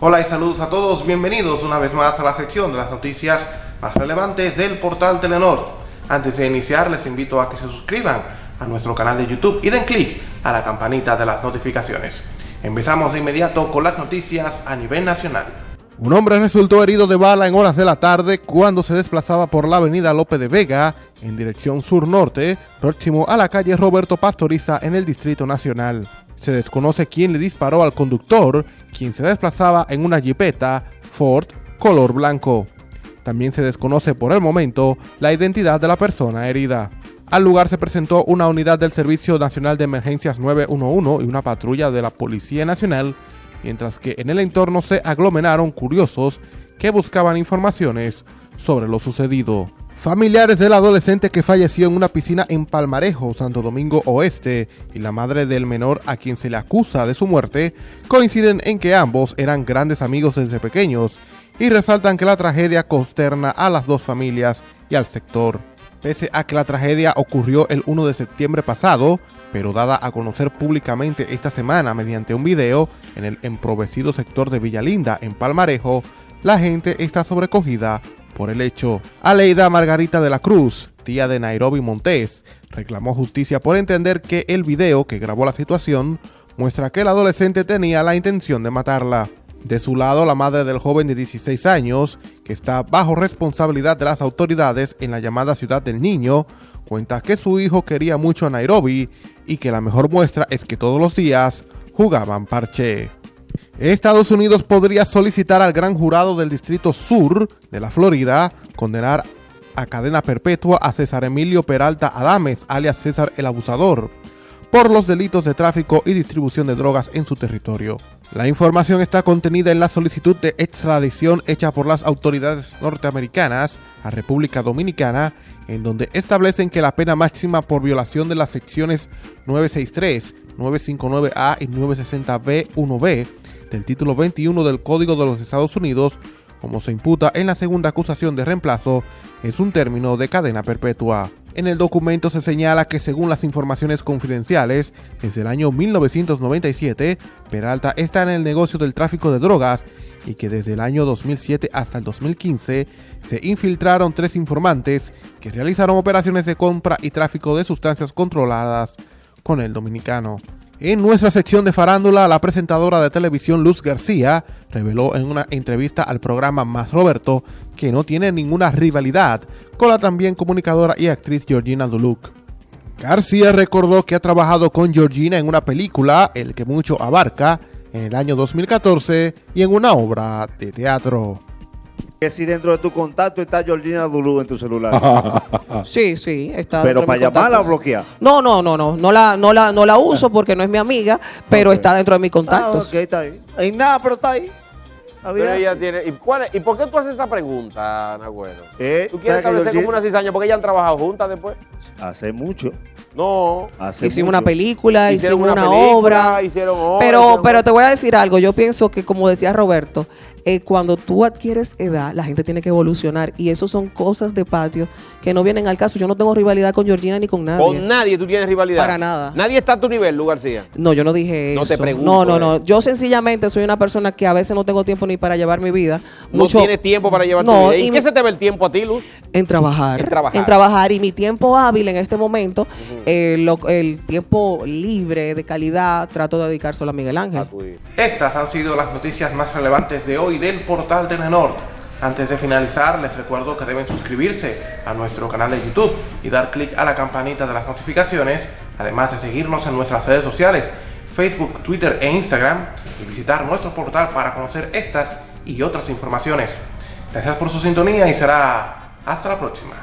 Hola y saludos a todos, bienvenidos una vez más a la sección de las noticias más relevantes del portal Telenor. Antes de iniciar les invito a que se suscriban a nuestro canal de YouTube y den clic a la campanita de las notificaciones. Empezamos de inmediato con las noticias a nivel nacional. Un hombre resultó herido de bala en horas de la tarde cuando se desplazaba por la avenida Lope de Vega en dirección sur-norte, próximo a la calle Roberto Pastoriza en el Distrito Nacional. Se desconoce quién le disparó al conductor, quien se desplazaba en una jipeta Ford color blanco. También se desconoce por el momento la identidad de la persona herida. Al lugar se presentó una unidad del Servicio Nacional de Emergencias 911 y una patrulla de la Policía Nacional, mientras que en el entorno se aglomeraron curiosos que buscaban informaciones sobre lo sucedido. Familiares del adolescente que falleció en una piscina en Palmarejo, Santo Domingo Oeste, y la madre del menor a quien se le acusa de su muerte, coinciden en que ambos eran grandes amigos desde pequeños y resaltan que la tragedia consterna a las dos familias y al sector. Pese a que la tragedia ocurrió el 1 de septiembre pasado, pero dada a conocer públicamente esta semana mediante un video en el emprovecido sector de Villalinda, en Palmarejo, la gente está sobrecogida por el hecho. Aleida Margarita de la Cruz, tía de Nairobi Montes, reclamó justicia por entender que el video que grabó la situación muestra que el adolescente tenía la intención de matarla. De su lado, la madre del joven de 16 años, que está bajo responsabilidad de las autoridades en la llamada Ciudad del Niño, cuenta que su hijo quería mucho a Nairobi y que la mejor muestra es que todos los días jugaban parche. Estados Unidos podría solicitar al gran jurado del Distrito Sur de la Florida condenar a cadena perpetua a César Emilio Peralta Adames, alias César el Abusador, por los delitos de tráfico y distribución de drogas en su territorio. La información está contenida en la solicitud de extradición hecha por las autoridades norteamericanas a República Dominicana, en donde establecen que la pena máxima por violación de las secciones 963, 959A y 960B1B del título 21 del Código de los Estados Unidos, como se imputa en la segunda acusación de reemplazo, es un término de cadena perpetua. En el documento se señala que según las informaciones confidenciales, desde el año 1997, Peralta está en el negocio del tráfico de drogas y que desde el año 2007 hasta el 2015 se infiltraron tres informantes que realizaron operaciones de compra y tráfico de sustancias controladas con el dominicano. En nuestra sección de farándula, la presentadora de televisión Luz García reveló en una entrevista al programa Más Roberto que no tiene ninguna rivalidad con la también comunicadora y actriz Georgina Duluc. García recordó que ha trabajado con Georgina en una película, El que mucho abarca, en el año 2014 y en una obra de teatro. Que si dentro de tu contacto está Georgina Dulú en tu celular. sí, sí, está. Pero para llamarla o bloquear. No, no, no, no, no la, no la, no la uso porque no es mi amiga, pero está dentro de mis contactos. Ah, ok, está ahí. Hay nada, pero está ahí. Pero ella tiene, ¿y, cuál ¿Y por qué tú haces esa pregunta, Nagüero? ¿Eh? ¿Tú quieres establecer como una cizaña porque ellas han trabajado juntas después? Hace mucho. No. Hace hicimos una película, hicimos una, obra. Hicieron obra pero, pero te voy a decir algo. Yo pienso que, como decía Roberto, eh, cuando tú adquieres edad, la gente tiene que evolucionar. Y eso son cosas de patio que no vienen al caso. Yo no tengo rivalidad con Georgina ni con nadie. Con nadie tú tienes rivalidad. Para nada. Nadie está a tu nivel, Lu García. No, yo no dije eso. No te pregunto. No, no, no. Yo sencillamente soy una persona que a veces no tengo tiempo ni para llevar mi vida. No tienes tiempo para llevar tu vida. ¿Y, qué se te ve el tiempo a ti, Luz? En trabajar. En trabajar. En trabajar. Y mi tiempo hábil en este momento, eh, el tiempo libre, de calidad, trato de dedicar solo a Miguel Ángel. Estas han sido las noticias más relevantes de hoy del portal Telenor. Antes de finalizar, les recuerdo que deben suscribirse a nuestro canal de YouTube y dar clic a la campanita de las notificaciones, además de seguirnos en nuestras redes sociales, Facebook, Twitter e Instagram, y visitar nuestro portal para conocer estas y otras informaciones. Gracias por su sintonía y será hasta la próxima.